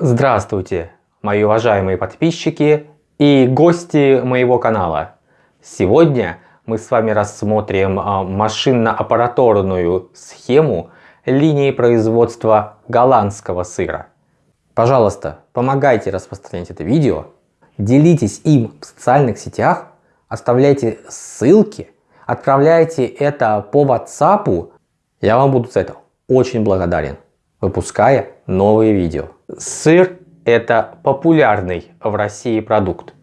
Здравствуйте, мои уважаемые подписчики и гости моего канала. Сегодня мы с вами рассмотрим а, машинно-аппараторную схему линии производства голландского сыра. Пожалуйста, помогайте распространять это видео, делитесь им в социальных сетях, оставляйте ссылки, отправляйте это по WhatsApp. Я вам буду за это очень благодарен, выпуская новые видео. Сыр это популярный в России продукт.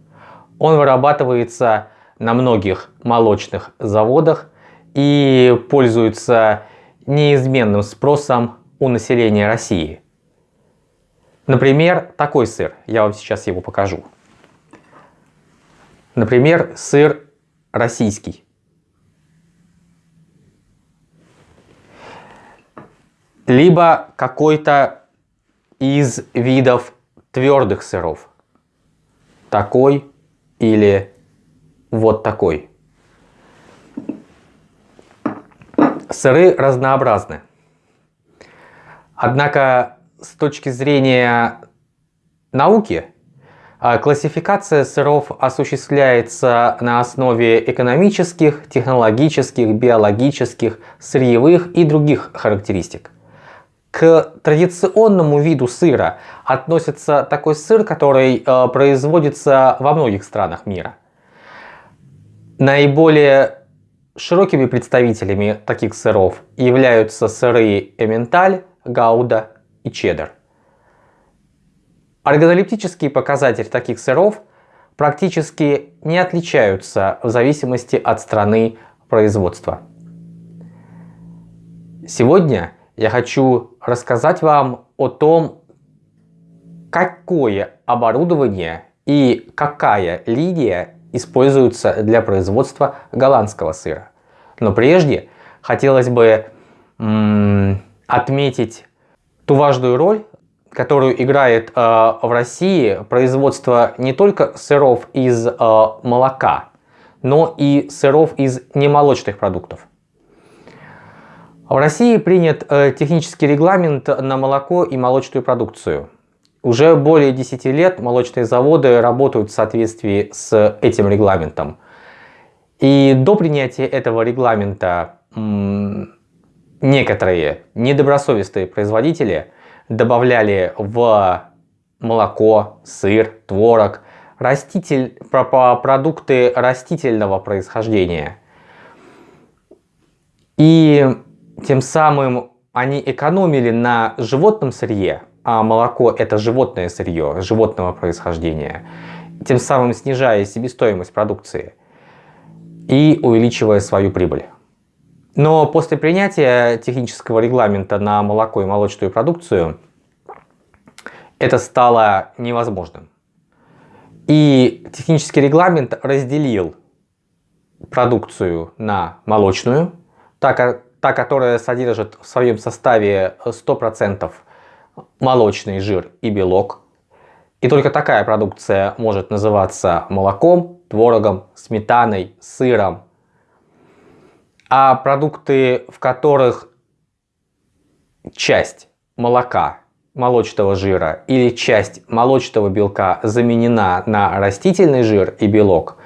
Он вырабатывается на многих молочных заводах и пользуется неизменным спросом у населения России. Например, такой сыр, я вам сейчас его покажу. Например, сыр российский. Либо какой-то из видов твердых сыров. Такой или вот такой. Сыры разнообразны. Однако с точки зрения науки, а, классификация сыров осуществляется на основе экономических, технологических, биологических, сырьевых и других характеристик. К традиционному виду сыра относится такой сыр, который э, производится во многих странах мира. Наиболее широкими представителями таких сыров являются сыры эменталь, гауда и чеддер. Органолептические показатели таких сыров практически не отличаются в зависимости от страны производства. Сегодня я хочу рассказать вам о том, какое оборудование и какая линия используются для производства голландского сыра. Но прежде хотелось бы отметить ту важную роль, которую играет э, в России производство не только сыров из э, молока, но и сыров из немолочных продуктов. В России принят э, технический регламент на молоко и молочную продукцию. Уже более 10 лет молочные заводы работают в соответствии с этим регламентом. И до принятия этого регламента некоторые недобросовестные производители добавляли в молоко, сыр, творог, раститель, продукты растительного происхождения. И тем самым они экономили на животном сырье, а молоко это животное сырье, животного происхождения, тем самым снижая себестоимость продукции и увеличивая свою прибыль. Но после принятия технического регламента на молоко и молочную продукцию это стало невозможным. И технический регламент разделил продукцию на молочную, та, та которая содержит в своем составе 100% молочный жир и белок. И только такая продукция может называться молоком, творогом, сметаной, сыром, а продукты, в которых часть молока, молочного жира или часть молочного белка заменена на растительный жир и белок,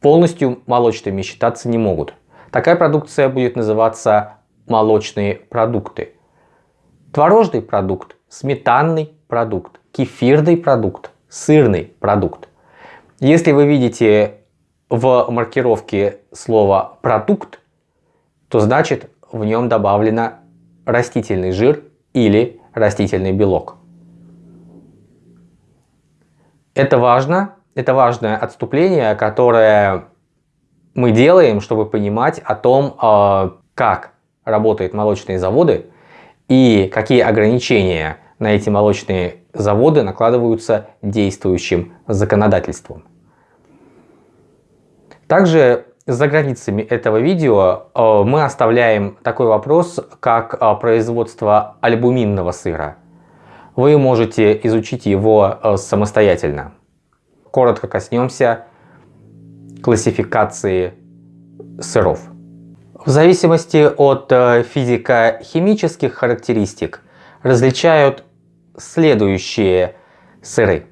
полностью молочными считаться не могут. Такая продукция будет называться молочные продукты. Творожный продукт, сметанный продукт, кефирный продукт, сырный продукт. Если вы видите в маркировке слова «продукт», то значит в нем добавлено растительный жир или растительный белок. Это важно, это важное отступление, которое мы делаем, чтобы понимать о том, а, как работают молочные заводы и какие ограничения на эти молочные заводы накладываются действующим законодательством. Также за границами этого видео э, мы оставляем такой вопрос, как э, производство альбуминного сыра. Вы можете изучить его самостоятельно. Коротко коснемся классификации сыров. В зависимости от физико-химических характеристик различают следующие сыры.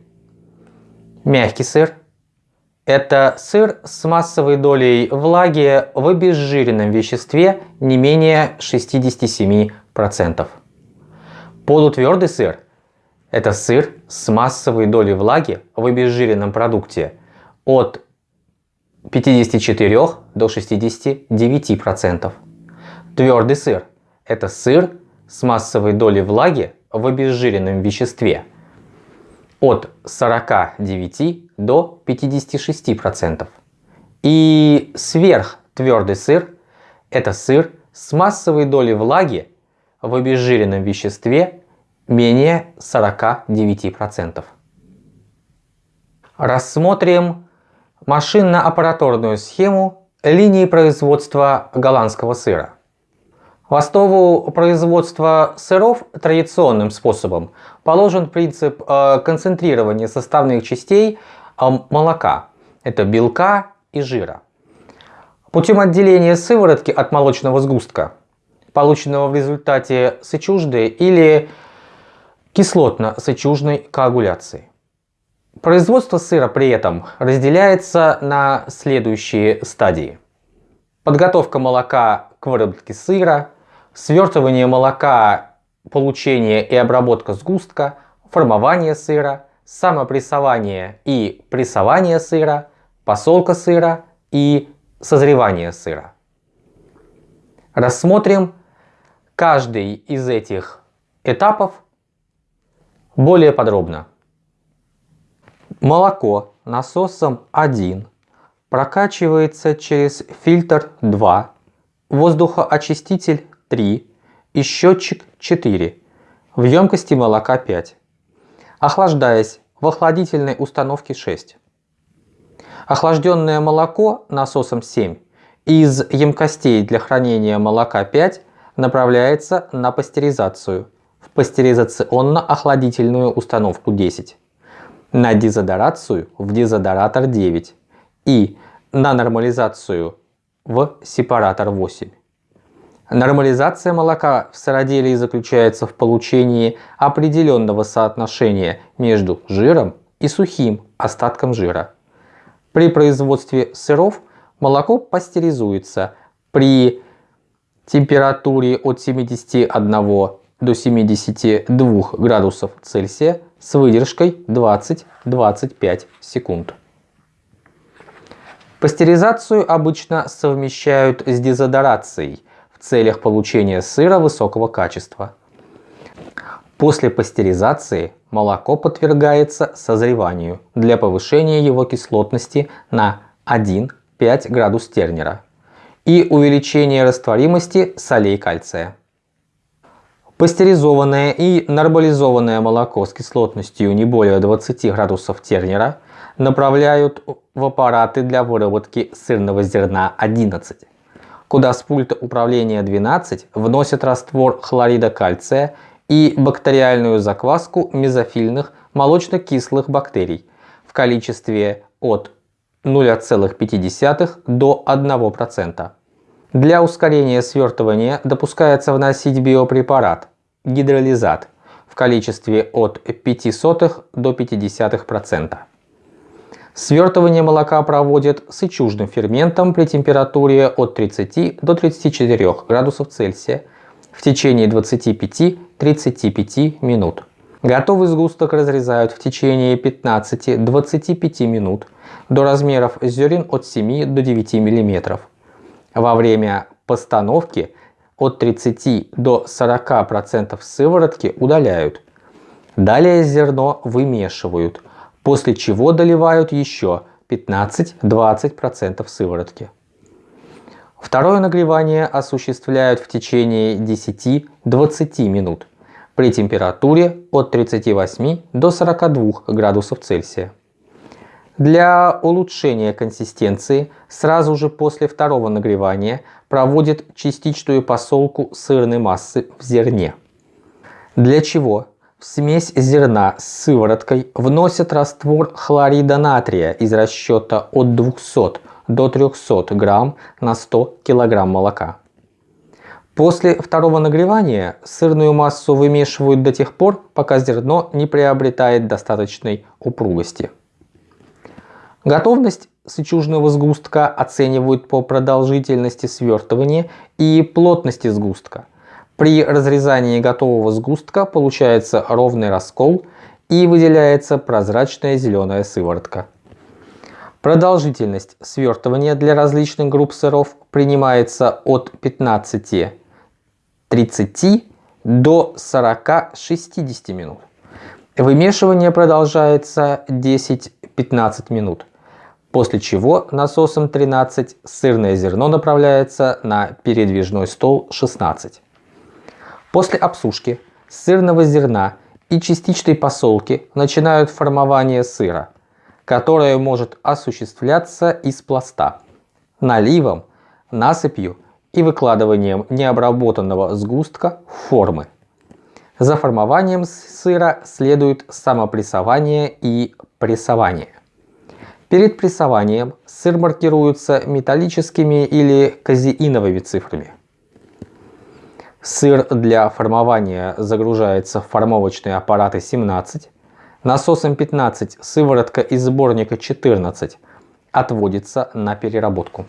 Мягкий сыр – это сыр с массовой долей влаги в обезжиренном веществе не менее 67%. Полутвердый сыр – это сыр с массовой долей влаги в обезжиренном продукте от 54 до 69%. Твердый сыр – это сыр с массовой долей влаги в обезжиренном веществе от 49 до 56%. И сверхтвердый сыр – это сыр с массовой долей влаги в обезжиренном веществе менее 49%. Рассмотрим машинно-аппараторную схему линии производства голландского сыра. В основу производства сыров традиционным способом положен принцип э, концентрирования составных частей э, молока. Это белка и жира. Путем отделения сыворотки от молочного сгустка, полученного в результате сычужды или кислотно-сычужной коагуляции. Производство сыра при этом разделяется на следующие стадии. Подготовка молока к выработке сыра, свертывание молока, получение и обработка сгустка, формование сыра, самопрессование и прессование сыра, посолка сыра и созревание сыра. Рассмотрим каждый из этих этапов более подробно. Молоко насосом 1 прокачивается через фильтр 2, воздухоочиститель 3 и счетчик 4 в емкости молока 5, охлаждаясь в охладительной установке 6. Охлажденное молоко насосом 7 из емкостей для хранения молока 5 направляется на пастеризацию. В пастеризационно-охладительную установку 10, на дезодорацию в дезодоратор 9 и на нормализацию в сепаратор 8. Нормализация молока в сыроделии заключается в получении определенного соотношения между жиром и сухим остатком жира. При производстве сыров молоко пастеризуется при температуре от 71 до 72 градусов Цельсия с выдержкой 20-25 секунд. Пастеризацию обычно совмещают с дезодорацией – в целях получения сыра высокого качества. После пастеризации молоко подвергается созреванию для повышения его кислотности на 1-5 градус Тернера и увеличения растворимости солей кальция. Пастеризованное и нормализованное молоко с кислотностью не более 20 градусов Тернера направляют в аппараты для выработки сырного зерна 11 куда с пульта управления 12 вносят раствор хлорида кальция и бактериальную закваску мезофильных молочно-кислых бактерий в количестве от 0,5 до 1%. Для ускорения свертывания допускается вносить биопрепарат гидролизат в количестве от 0,05 до 0,5%. Свертывание молока проводят сычужным ферментом при температуре от 30 до 34 градусов Цельсия в течение 25-35 минут. Готовый сгусток разрезают в течение 15-25 минут до размеров зерен от 7 до 9 мм. Во время постановки от 30 до 40% сыворотки удаляют. Далее зерно вымешивают – после чего доливают еще 15-20% сыворотки. Второе нагревание осуществляют в течение 10-20 минут при температуре от 38 до 42 градусов Цельсия. Для улучшения консистенции сразу же после второго нагревания проводят частичную посолку сырной массы в зерне. Для чего в смесь зерна с сывороткой вносят раствор хлорида натрия из расчета от 200 до 300 грамм на 100 килограмм молока. После второго нагревания сырную массу вымешивают до тех пор, пока зерно не приобретает достаточной упругости. Готовность сычужного сгустка оценивают по продолжительности свертывания и плотности сгустка. При разрезании готового сгустка получается ровный раскол и выделяется прозрачная зеленая сыворотка. Продолжительность свертывания для различных групп сыров принимается от 15 30 до 40-60 минут. Вымешивание продолжается 10-15 минут, после чего насосом 13 сырное зерно направляется на передвижной стол 16. После обсушки сырного зерна и частичной посолки начинают формование сыра, которое может осуществляться из пласта, наливом, насыпью и выкладыванием необработанного сгустка в формы. За формованием сыра следует самопрессование и прессование. Перед прессованием сыр маркируется металлическими или казеиновыми цифрами. Сыр для формования загружается в формовочные аппараты 17, насосом 15 сыворотка из сборника 14 отводится на переработку.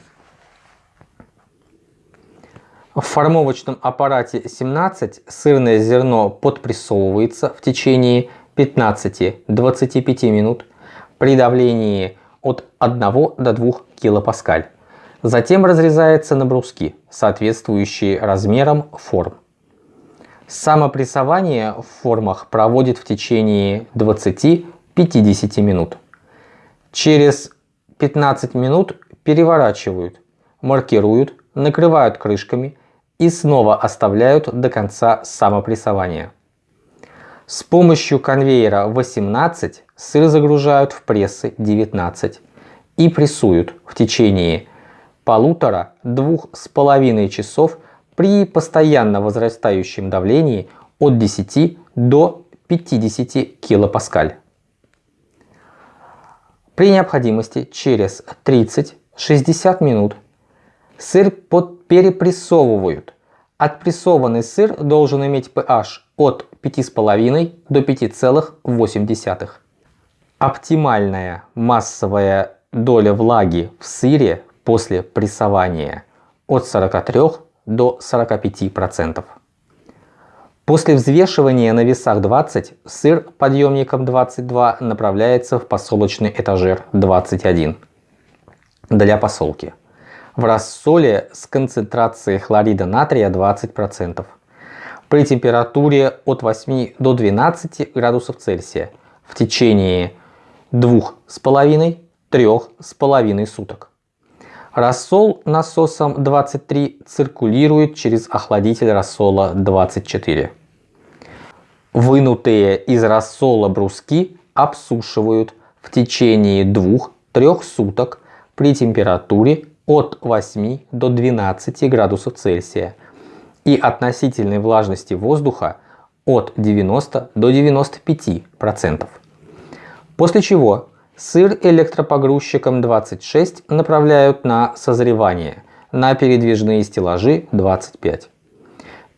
В формовочном аппарате 17 сырное зерно подпрессовывается в течение 15-25 минут при давлении от 1 до 2 килопаскаль. Затем разрезается на бруски, соответствующие размерам форм. Самопрессование в формах проводит в течение 20-50 минут. Через 15 минут переворачивают, маркируют, накрывают крышками и снова оставляют до конца самопрессования. С помощью конвейера 18 сыр загружают в прессы 19 и прессуют в течение полутора-двух с половиной часов при постоянно возрастающем давлении от 10 до 50 килопаскаль. При необходимости через 30-60 минут Сыр под перепрессовывают. Отпрессованный сыр должен иметь pH от 5,5 до 5,8. Оптимальная массовая доля влаги в сыре после прессования от 43 до 45%. После взвешивания на весах 20 сыр подъемником 22 направляется в посолочный этажер 21 для посолки в рассоле с концентрацией хлорида натрия 20%. При температуре от 8 до 12 градусов Цельсия в течение 2,5-3,5 суток. Рассол насосом 23 циркулирует через охладитель рассола 24. Вынутые из рассола бруски обсушивают в течение 2-3 суток при температуре от 8 до 12 градусов Цельсия и относительной влажности воздуха от 90 до 95 процентов. После чего сыр электропогрузчиком 26 направляют на созревание на передвижные стеллажи 25.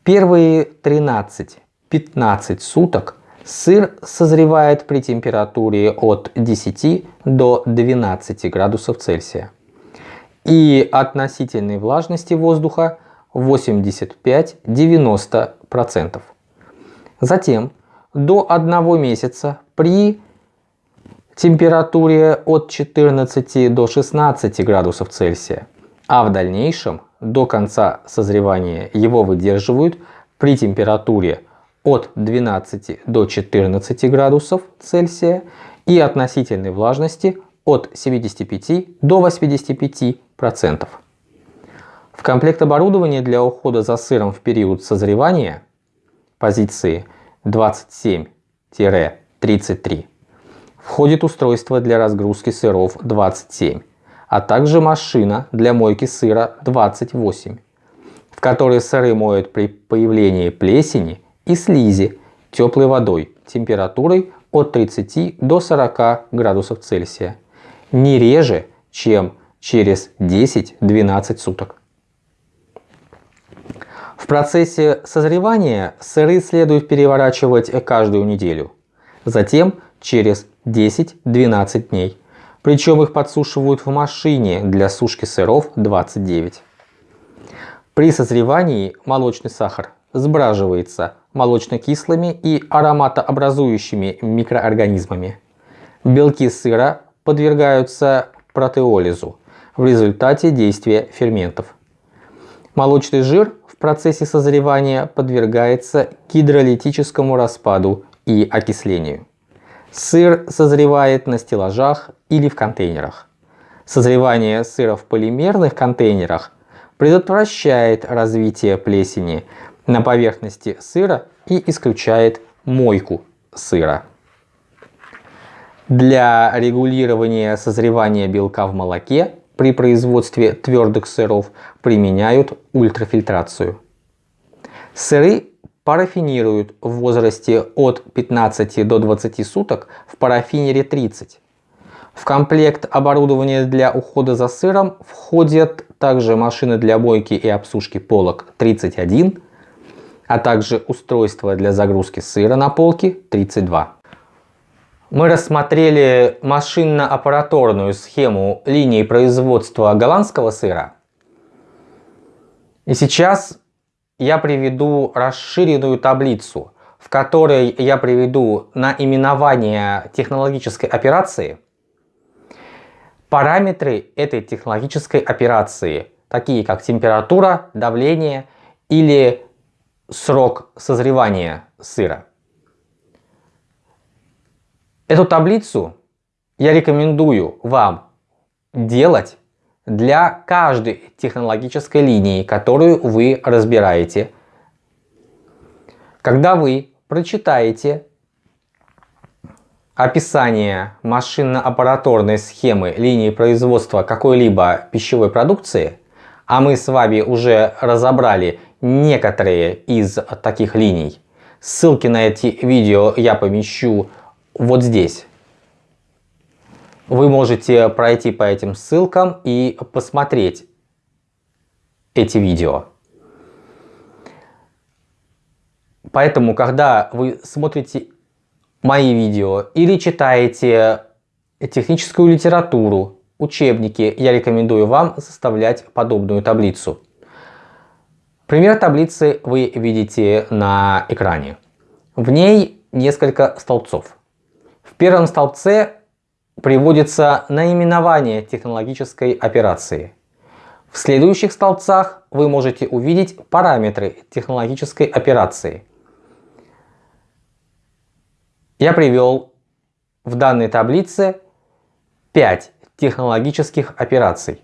Первые 13-15 суток сыр созревает при температуре от 10 до 12 градусов Цельсия и относительной влажности воздуха 85-90%. Затем до одного месяца при температуре от 14 до 16 градусов Цельсия, а в дальнейшем до конца созревания его выдерживают при температуре от 12 до 14 градусов Цельсия и относительной влажности от 75 до 85 процентов. В комплект оборудования для ухода за сыром в период созревания позиции 27-33 входит устройство для разгрузки сыров 27, а также машина для мойки сыра 28, в которой сыры моют при появлении плесени и слизи теплой водой температурой от 30 до 40 градусов Цельсия, не реже, чем через 10-12 суток. В процессе созревания сыры следует переворачивать каждую неделю, затем через 10-12 дней. Причем их подсушивают в машине для сушки сыров 29. При созревании молочный сахар сбраживается молочно-кислыми и ароматообразующими микроорганизмами. Белки сыра подвергаются протеолизу в результате действия ферментов. Молочный жир в процессе созревания подвергается гидролитическому распаду и окислению. Сыр созревает на стеллажах или в контейнерах. Созревание сыра в полимерных контейнерах предотвращает развитие плесени на поверхности сыра и исключает мойку сыра. Для регулирования созревания белка в молоке при производстве твердых сыров применяют ультрафильтрацию. Сыры парафинируют в возрасте от 15 до 20 суток в парафинере 30. В комплект оборудования для ухода за сыром входят также машины для мойки и обсушки полок 31, а также устройство для загрузки сыра на полки 32. Мы рассмотрели машинно-аппараторную схему линии производства голландского сыра. И сейчас я приведу расширенную таблицу, в которой я приведу наименование технологической операции, параметры этой технологической операции, такие как температура, давление или срок созревания сыра. Эту таблицу я рекомендую вам делать для каждой технологической линии, которую вы разбираете. Когда вы прочитаете описание машинно-аппараторной схемы линии производства какой-либо пищевой продукции, а мы с вами уже разобрали некоторые из таких линий, ссылки на эти видео я помещу вот здесь вы можете пройти по этим ссылкам и посмотреть эти видео. Поэтому, когда вы смотрите мои видео или читаете техническую литературу, учебники, я рекомендую вам составлять подобную таблицу. Пример таблицы вы видите на экране. В ней несколько столбцов. В первом столбце приводится наименование технологической операции. В следующих столбцах вы можете увидеть параметры технологической операции. Я привел в данной таблице 5 технологических операций.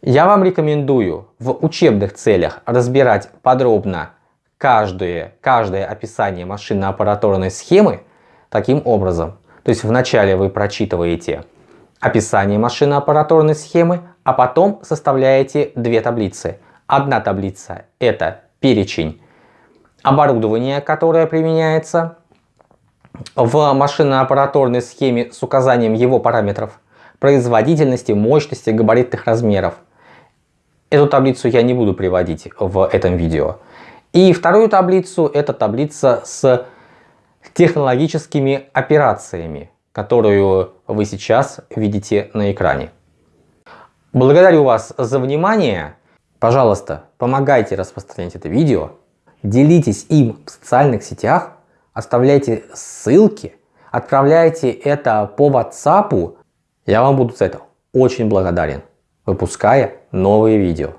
Я вам рекомендую в учебных целях разбирать подробно каждое, каждое описание машинно-аппараторной схемы таким образом – то есть вначале вы прочитываете описание машинно-аппараторной схемы, а потом составляете две таблицы. Одна таблица это перечень оборудования, которое применяется в машинно-аппараторной схеме с указанием его параметров, производительности, мощности, габаритных размеров. Эту таблицу я не буду приводить в этом видео. И вторую таблицу это таблица с технологическими операциями, которую вы сейчас видите на экране. Благодарю вас за внимание. Пожалуйста, помогайте распространять это видео, делитесь им в социальных сетях, оставляйте ссылки, отправляйте это по WhatsApp. Я вам буду за это очень благодарен, выпуская новые видео.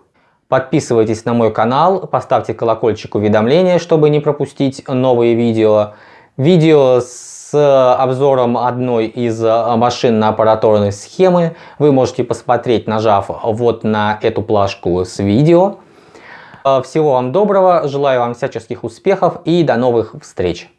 Подписывайтесь на мой канал, поставьте колокольчик уведомления, чтобы не пропустить новые видео. Видео с обзором одной из э, машинно-аппараторной схемы вы можете посмотреть, нажав вот на эту плашку с видео. Э, всего вам доброго, желаю вам всяческих успехов и до новых встреч!